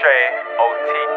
Trey OT.